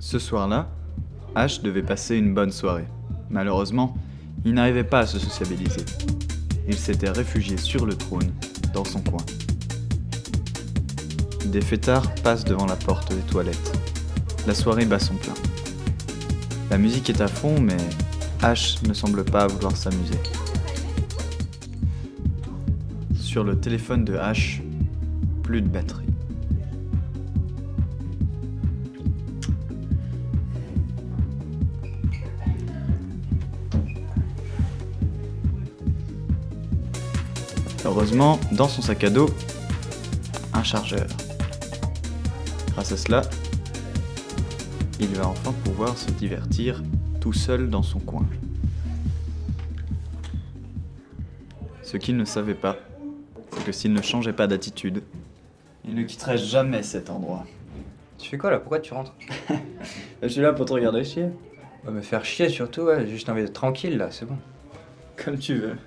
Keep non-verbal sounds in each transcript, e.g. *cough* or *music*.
Ce soir-là, H devait passer une bonne soirée. Malheureusement, il n'arrivait pas à se sociabiliser. Il s'était réfugié sur le trône, dans son coin. Des fêtards passent devant la porte des toilettes. La soirée bat son plein. La musique est à fond, mais H ne semble pas vouloir s'amuser. Sur le téléphone de H, plus de batterie. Heureusement, dans son sac à dos, un chargeur. Grâce à cela, il va enfin pouvoir se divertir tout seul dans son coin. Ce qu'il ne savait pas, c'est que s'il ne changeait pas d'attitude, il ne quitterait jamais cet endroit. Tu fais quoi là? Pourquoi tu rentres? *laughs* Je suis là pour te regarder chier. Va me faire chier surtout, ouais, j'ai juste envie d'être tranquille là, c'est bon. Comme tu veux.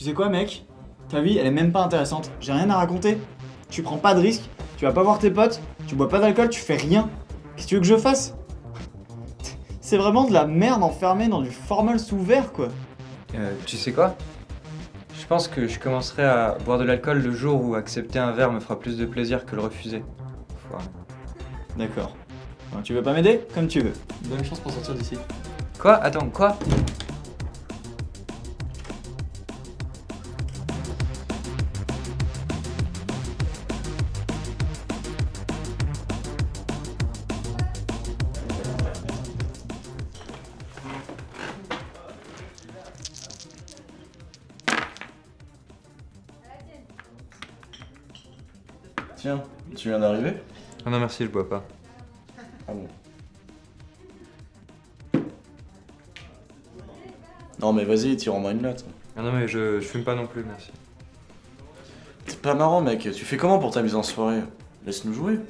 Tu sais quoi, mec? Ta vie, elle est même pas intéressante. J'ai rien à raconter. Tu prends pas de risques, tu vas pas voir tes potes, tu bois pas d'alcool, tu fais rien. Qu'est-ce que tu veux que je fasse? *laughs* C'est vraiment de la merde enfermée dans du formol sous verre, quoi. Euh, tu sais quoi? Je pense que je commencerai à boire de l'alcool le jour où accepter un verre me fera plus de plaisir que le refuser. Voilà. D'accord. Tu veux pas m'aider? Comme tu veux. Bonne chance pour sortir d'ici. Quoi? Attends, quoi? Tiens, tu viens d'arriver Ah non merci, je bois pas. Ah bon. Non mais vas-y, tire-moi une latte. Ah non mais je, je fume pas non plus, merci. C'est pas marrant mec, tu fais comment pour t'amuser en soirée? Laisse-nous jouer.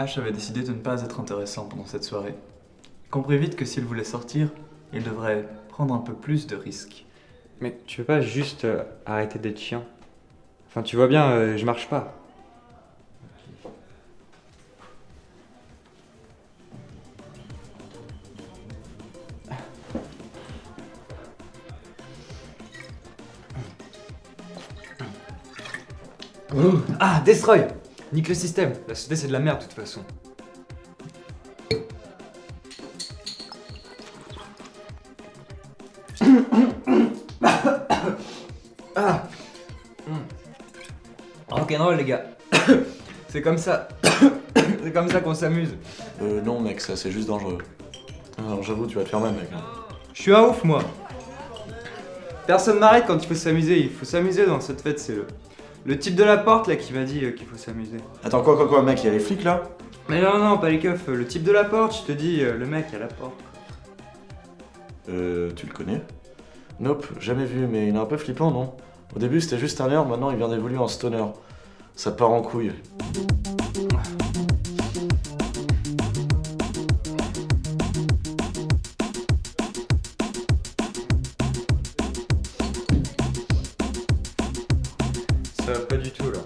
H avait décidé de ne pas être intéressant pendant cette soirée. Il comprit vite que s'il voulait sortir, il devrait prendre un peu plus de risques. Mais tu veux pas juste euh, arrêter d'être chiant? Enfin tu vois bien, euh, je marche pas. Ah, Destroy Nique le système La société c'est de la merde de toute façon. ah *coughs* Rock'n'roll les gars *coughs* C'est comme ça *coughs* C'est comme ça qu'on s'amuse Euh non mec, ça c'est juste dangereux. Alors j'avoue, tu vas te faire mal mec. Je suis un ouf moi Personne m'arrête quand il faut s'amuser, il faut s'amuser dans cette fête, c'est le... Le type de la porte là qui m'a dit euh, qu'il faut s'amuser. Attends quoi quoi quoi mec, il y a les flics là? Mais non non, pas les keufs, euh, le type de la porte, je te dis, euh, le mec à la porte. Euh, tu le connais? Nope, jamais vu, mais il est un peu flippant non? Au début c'était juste un nerd, maintenant il vient d'évoluer en stoner. Ça part en couille. Ça va pas du tout là.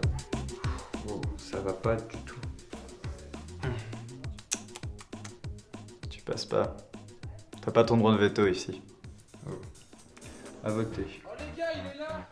Oh, ça va pas du tout. Tu passes pas. T'as pas ton droit de veto ici. À voter. Oh les gars, il est là